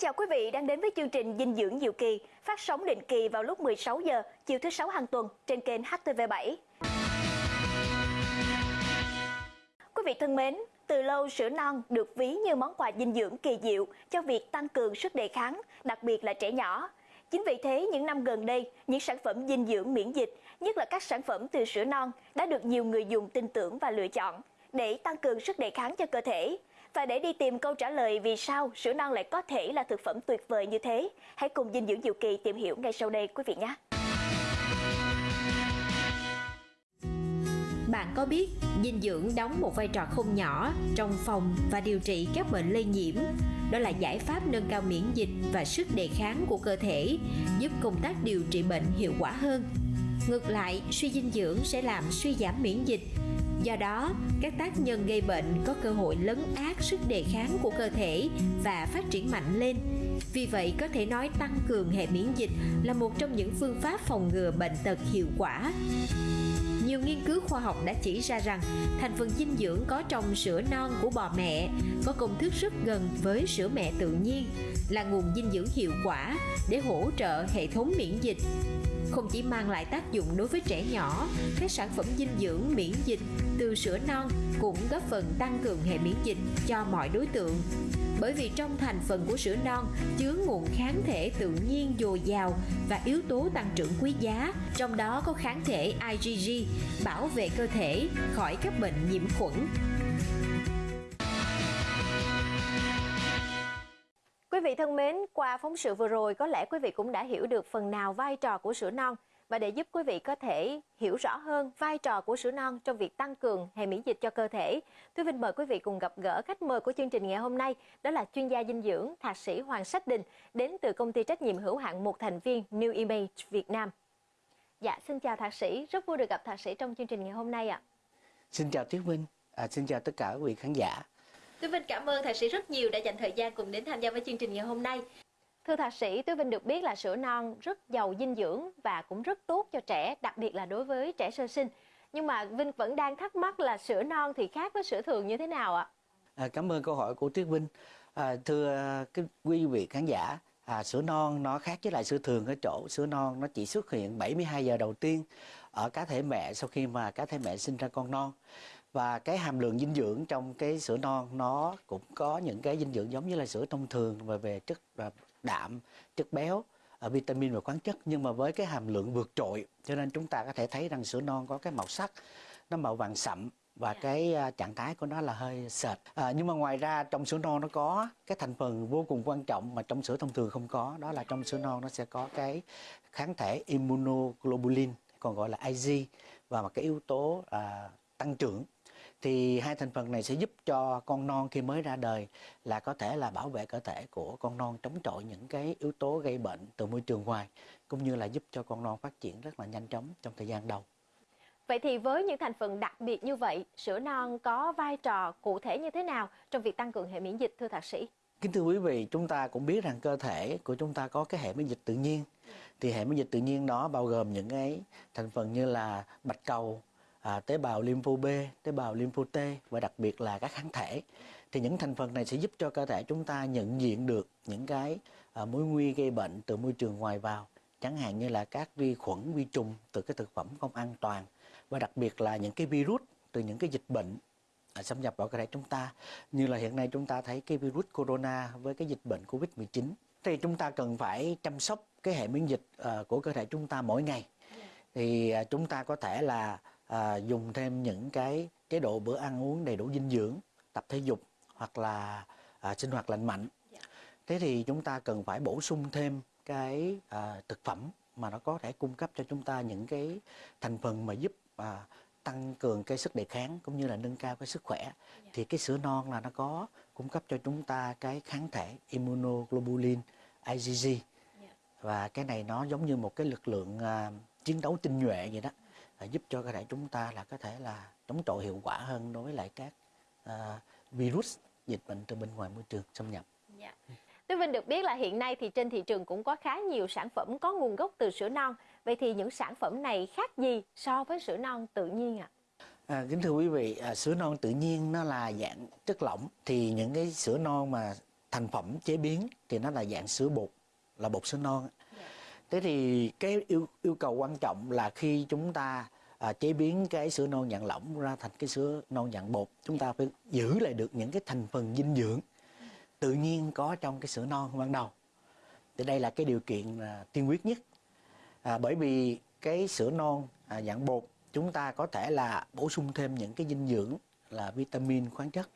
chào quý vị đang đến với chương trình dinh dưỡng diệu kỳ, phát sóng định kỳ vào lúc 16 giờ chiều thứ sáu hàng tuần trên kênh HTV7. Quý vị thân mến, từ lâu sữa non được ví như món quà dinh dưỡng kỳ diệu cho việc tăng cường sức đề kháng, đặc biệt là trẻ nhỏ. Chính vì thế, những năm gần đây, những sản phẩm dinh dưỡng miễn dịch, nhất là các sản phẩm từ sữa non, đã được nhiều người dùng tin tưởng và lựa chọn để tăng cường sức đề kháng cho cơ thể. Và để đi tìm câu trả lời vì sao sữa non lại có thể là thực phẩm tuyệt vời như thế, hãy cùng dinh dưỡng diệu kỳ tìm hiểu ngay sau đây quý vị nhé. Bạn có biết dinh dưỡng đóng một vai trò không nhỏ trong phòng và điều trị các bệnh lây nhiễm? Đó là giải pháp nâng cao miễn dịch và sức đề kháng của cơ thể, giúp công tác điều trị bệnh hiệu quả hơn. Ngược lại, suy dinh dưỡng sẽ làm suy giảm miễn dịch. Do đó, các tác nhân gây bệnh có cơ hội lấn át sức đề kháng của cơ thể và phát triển mạnh lên. Vì vậy, có thể nói tăng cường hệ miễn dịch là một trong những phương pháp phòng ngừa bệnh tật hiệu quả. Nhiều nghiên cứu khoa học đã chỉ ra rằng thành phần dinh dưỡng có trong sữa non của bò mẹ có công thức rất gần với sữa mẹ tự nhiên, là nguồn dinh dưỡng hiệu quả để hỗ trợ hệ thống miễn dịch. Không chỉ mang lại tác dụng đối với trẻ nhỏ, các sản phẩm dinh dưỡng miễn dịch từ sữa non cũng góp phần tăng cường hệ miễn dịch cho mọi đối tượng bởi vì trong thành phần của sữa non chứa nguồn kháng thể tự nhiên dồi dào và yếu tố tăng trưởng quý giá, trong đó có kháng thể IgG bảo vệ cơ thể khỏi các bệnh nhiễm khuẩn. Quý vị thân mến, qua phóng sự vừa rồi có lẽ quý vị cũng đã hiểu được phần nào vai trò của sữa non và để giúp quý vị có thể hiểu rõ hơn vai trò của sữa non trong việc tăng cường hệ miễn dịch cho cơ thể, Thúy Vinh mời quý vị cùng gặp gỡ khách mời của chương trình ngày hôm nay, đó là chuyên gia dinh dưỡng Thạc sĩ Hoàng Sách Đình đến từ công ty trách nhiệm hữu hạn một thành viên New Image Việt Nam. Dạ, xin chào Thạc sĩ, rất vui được gặp Thạc sĩ trong chương trình ngày hôm nay ạ. Xin chào Tiết Vinh, à, xin chào tất cả quý vị khán giả. Tuyết Vinh cảm ơn Thạc sĩ rất nhiều đã dành thời gian cùng đến tham gia với chương trình ngày hôm nay. Thưa thạc sĩ, Tuyết Vinh được biết là sữa non rất giàu dinh dưỡng và cũng rất tốt cho trẻ, đặc biệt là đối với trẻ sơ sinh. Nhưng mà Vinh vẫn đang thắc mắc là sữa non thì khác với sữa thường như thế nào ạ? À, cảm ơn câu hỏi của Tuyết Vinh. À, thưa cái quý vị khán giả, à, sữa non nó khác với lại sữa thường ở chỗ sữa non nó chỉ xuất hiện 72 giờ đầu tiên ở cá thể mẹ sau khi mà cá thể mẹ sinh ra con non và cái hàm lượng dinh dưỡng trong cái sữa non nó cũng có những cái dinh dưỡng giống như là sữa thông thường về về chất đạm chất béo ở vitamin và khoáng chất. Nhưng mà với cái hàm lượng vượt trội cho nên chúng ta có thể thấy rằng sữa non có cái màu sắc nó màu vàng sậm và dạ. cái uh, trạng thái của nó là hơi sệt. À, nhưng mà ngoài ra trong sữa non nó có cái thành phần vô cùng quan trọng mà trong sữa thông thường không có đó là trong sữa non nó sẽ có cái kháng thể immunoglobulin còn gọi là IG và một cái yếu tố uh, tăng trưởng thì hai thành phần này sẽ giúp cho con non khi mới ra đời là có thể là bảo vệ cơ thể của con non chống chọi những cái yếu tố gây bệnh từ môi trường ngoài cũng như là giúp cho con non phát triển rất là nhanh chóng trong thời gian đầu. Vậy thì với những thành phần đặc biệt như vậy, sữa non có vai trò cụ thể như thế nào trong việc tăng cường hệ miễn dịch thưa thạc sĩ? Kính thưa quý vị, chúng ta cũng biết rằng cơ thể của chúng ta có cái hệ miễn dịch tự nhiên. Thì hệ miễn dịch tự nhiên đó bao gồm những cái thành phần như là bạch cầu, à, tế bào lympho B, tế bào lympho T và đặc biệt là các kháng thể. Thì những thành phần này sẽ giúp cho cơ thể chúng ta nhận diện được những cái à, mối nguy gây bệnh từ môi trường ngoài vào, chẳng hạn như là các vi khuẩn, vi trùng từ cái thực phẩm không an toàn và đặc biệt là những cái virus từ những cái dịch bệnh à, xâm nhập vào cơ thể chúng ta. Như là hiện nay chúng ta thấy cái virus corona với cái dịch bệnh Covid-19 thì chúng ta cần phải chăm sóc cái hệ miễn dịch uh, của cơ thể chúng ta mỗi ngày. Thì uh, chúng ta có thể là à, dùng thêm những cái chế độ bữa ăn uống đầy đủ dinh dưỡng tập thể dục hoặc là à, sinh hoạt lành mạnh dạ. thế thì chúng ta cần phải bổ sung thêm cái à, thực phẩm mà nó có thể cung cấp cho chúng ta những cái thành phần mà giúp à, tăng cường cái sức đề kháng cũng như là nâng cao cái sức khỏe dạ. thì cái sữa non là nó có cung cấp cho chúng ta cái kháng thể immunoglobulin IgG dạ. và cái này nó giống như một cái lực lượng à, chiến đấu tinh nhuệ vậy đó giúp cho cơ thể chúng ta là có thể là chống chọi hiệu quả hơn đối với lại các à, virus dịch bệnh từ bên ngoài môi trường xâm nhập. Yeah. Dạ. Tuyết Vinh được biết là hiện nay thì trên thị trường cũng có khá nhiều sản phẩm có nguồn gốc từ sữa non. Vậy thì những sản phẩm này khác gì so với sữa non tự nhiên ạ? À? À, kính thưa quý vị, à, sữa non tự nhiên nó là dạng chất lỏng thì những cái sữa non mà thành phẩm chế biến thì nó là dạng sữa bột là bột sữa non thế thì cái yêu yêu cầu quan trọng là khi chúng ta à, chế biến cái sữa non dạng lỏng ra thành cái sữa non dạng bột chúng ta phải giữ lại được những cái thành phần dinh dưỡng tự nhiên có trong cái sữa non ban đầu. Thì đây là cái điều kiện à, tiên quyết nhất. À, bởi vì cái sữa non à, dạng bột chúng ta có thể là bổ sung thêm những cái dinh dưỡng là vitamin khoáng chất.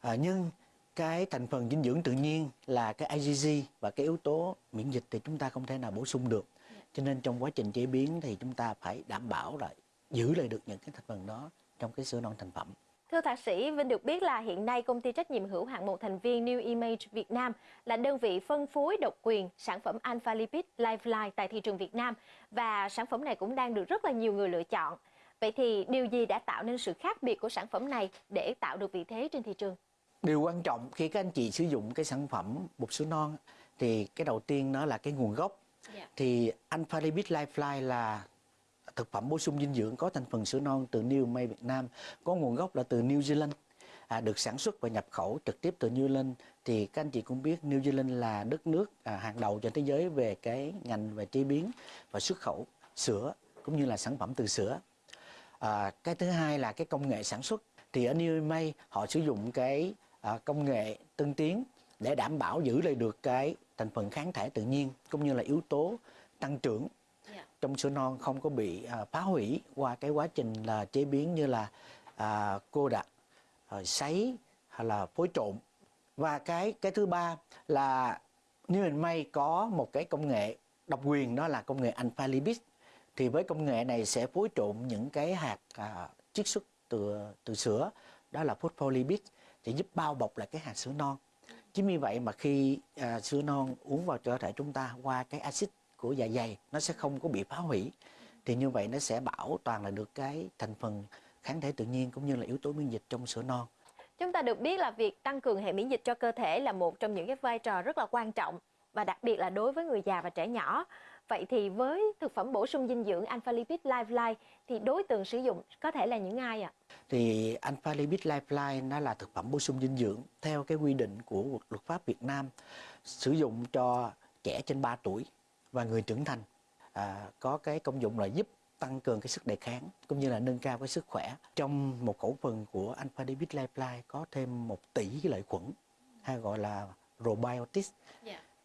À, nhưng cái thành phần dinh dưỡng tự nhiên là cái IgG và cái yếu tố miễn dịch thì chúng ta không thể nào bổ sung được cho nên trong quá trình chế biến thì chúng ta phải đảm bảo là giữ lại được những cái thành phần đó trong cái sữa non thành phẩm Thưa thạc sĩ, Vinh được biết là hiện nay công ty trách nhiệm hữu hạn một thành viên New Image Việt Nam là đơn vị phân phối độc quyền sản phẩm Alpha Lipid Lifeline tại thị trường Việt Nam và sản phẩm này cũng đang được rất là nhiều người lựa chọn. Vậy thì điều gì đã tạo nên sự khác biệt của sản phẩm này để tạo được vị thế trên thị trường? Điều quan trọng khi các anh chị sử dụng cái sản phẩm bột sữa non thì cái đầu tiên nó là cái nguồn gốc. Dạ. Thì Alpha Lipid Lifeline là thực phẩm bổ sung dinh dưỡng có thành phần sữa non từ New May Việt Nam, có nguồn gốc là từ New Zealand, à, được sản xuất và nhập khẩu trực tiếp từ New Zealand. Thì các anh chị cũng biết New Zealand là đất nước à, hàng đầu trên thế giới về cái ngành về chế biến và xuất khẩu sữa cũng như là sản phẩm từ sữa. À, cái thứ hai là cái công nghệ sản xuất. Thì ở New May họ sử dụng cái à, công nghệ tân tiến để đảm bảo giữ lại được cái thành phần kháng thể tự nhiên cũng như là yếu tố tăng trưởng. Dạ. trong sữa non không có bị à, phá hủy qua cái quá trình là chế biến như là à, cô đặc, à, sấy hay là phối trộn. Và cái cái thứ ba là New and May có một cái công nghệ độc quyền đó là công nghệ alpha lipid thì với công nghệ này sẽ phối trộn những cái hạt à, chiết xuất từ từ sữa đó là phospholipid thì giúp bao bọc lại cái hạt sữa non. Chính vì vậy mà khi à, sữa non uống vào cơ thể chúng ta qua cái axit của dạ dày nó sẽ không có bị phá hủy. Thì như vậy nó sẽ bảo toàn là được cái thành phần kháng thể tự nhiên cũng như là yếu tố miễn dịch trong sữa non. Chúng ta được biết là việc tăng cường hệ miễn dịch cho cơ thể là một trong những cái vai trò rất là quan trọng và đặc biệt là đối với người già và trẻ nhỏ. Vậy thì với thực phẩm bổ sung dinh dưỡng Alpha Lipid Lifeline thì đối tượng sử dụng có thể là những ai ạ? thì Alpha Lipid Lifeline nó là thực phẩm bổ sung dinh dưỡng theo cái quy định của luật pháp Việt Nam sử dụng cho trẻ trên 3 tuổi và người trưởng thành. À, có cái công dụng là giúp tăng cường cái sức đề kháng cũng như là nâng cao cái sức khỏe. Trong một khẩu phần của Alpha Lipid Lifeline có thêm một tỷ cái lợi khuẩn hay gọi là probiotics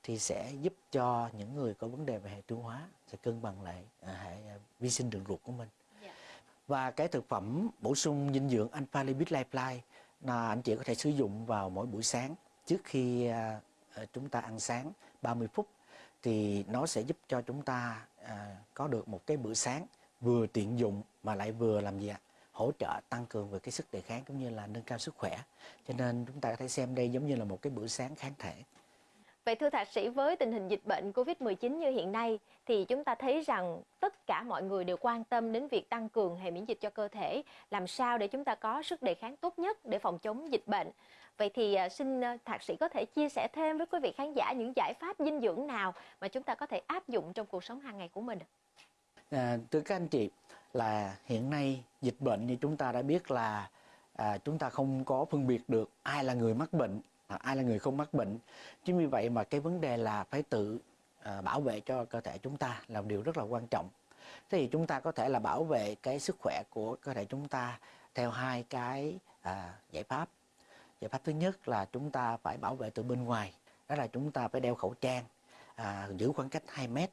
thì sẽ giúp cho những người có vấn đề về hệ tiêu hóa sẽ cân bằng lại à, hệ à, vi sinh đường ruột của mình. Và cái thực phẩm bổ sung dinh dưỡng Alpha Lipid Lifeline là anh chị có thể sử dụng vào mỗi buổi sáng trước khi à, chúng ta ăn sáng 30 phút. Thì nó sẽ giúp cho chúng ta à, có được một cái bữa sáng vừa tiện dụng mà lại vừa làm gì ạ? Hỗ trợ tăng cường về cái sức đề kháng cũng như là nâng cao sức khỏe. Cho nên chúng ta có thể xem đây giống như là một cái bữa sáng kháng thể Vậy thưa thạc sĩ với tình hình dịch bệnh Covid-19 như hiện nay thì chúng ta thấy rằng tất cả mọi người đều quan tâm đến việc tăng cường hệ miễn dịch cho cơ thể, làm sao để chúng ta có sức đề kháng tốt nhất để phòng chống dịch bệnh. Vậy thì à, xin à, thạc sĩ có thể chia sẻ thêm với quý vị khán giả những giải pháp dinh dưỡng nào mà chúng ta có thể áp dụng trong cuộc sống hàng ngày của mình. À, thưa các anh chị là hiện nay dịch bệnh như chúng ta đã biết là à, chúng ta không có phân biệt được ai là người mắc bệnh Ờ, ai là người không mắc bệnh? Chính vì vậy mà cái vấn đề là phải tự à, bảo vệ cho cơ thể chúng ta là một điều rất là quan trọng. Thế thì chúng ta có thể là bảo vệ cái sức khỏe của cơ thể chúng ta theo hai cái à, giải pháp. Giải pháp thứ nhất là chúng ta phải bảo vệ từ bên ngoài đó là chúng ta phải đeo khẩu trang à, giữ khoảng cách 2 mét.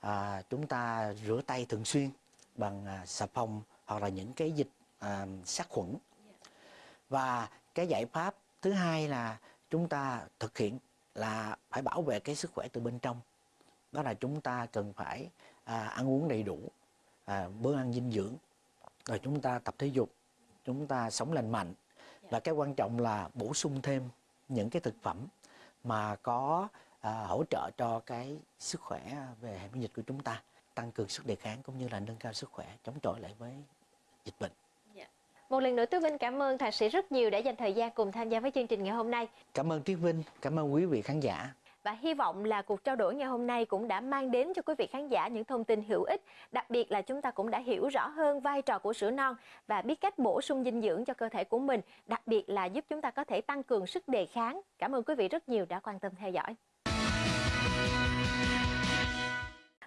À, chúng ta rửa tay thường xuyên bằng à, xà phòng hoặc là những cái dịch à, sát khuẩn. Và cái giải pháp thứ hai là chúng ta thực hiện là phải bảo vệ cái sức khỏe từ bên trong. Đó là chúng ta cần phải à, ăn uống đầy đủ à, bữa ăn dinh dưỡng. Rồi chúng ta tập thể dục chúng ta sống lành mạnh. Và cái quan trọng là bổ sung thêm những cái thực phẩm mà có à, hỗ trợ cho cái sức khỏe về hệ miễn dịch của chúng ta tăng cường sức đề kháng cũng như là nâng cao sức khỏe chống chọi lại với dịch bệnh Một lần nữa Tú Vinh cảm ơn thạc sĩ rất nhiều đã dành thời gian cùng tham gia với chương trình ngày hôm nay. cảm ơn Triết Vinh cảm ơn quý vị khán giả và hy vọng là cuộc trao đổi ngày hôm nay cũng đã mang đến cho quý vị khán giả những thông tin hữu ích. Đặc biệt là chúng ta cũng đã hiểu rõ hơn vai trò của sữa non và biết cách bổ sung dinh dưỡng cho cơ thể của mình, đặc biệt là giúp chúng ta có thể tăng cường sức đề kháng. Cảm ơn quý vị rất nhiều đã quan tâm theo dõi.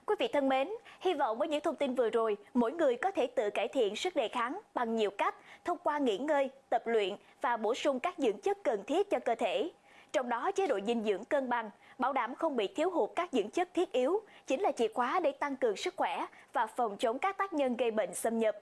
Quý vị thân mến, hy vọng với những thông tin vừa rồi, mỗi người có thể tự cải thiện sức đề kháng bằng nhiều cách thông qua nghỉ ngơi, tập luyện và bổ sung các dưỡng chất cần thiết cho cơ thể. Trong đó chế độ dinh dưỡng cân bằng, bảo đảm không bị thiếu hụt các dưỡng chất thiết yếu, chính là chìa khóa để tăng cường sức khỏe và phòng chống các tác nhân gây bệnh xâm nhập.